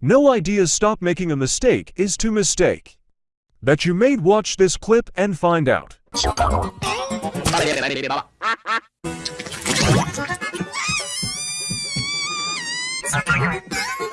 No ideas stop making a mistake is to mistake. That you made watch this clip and find out.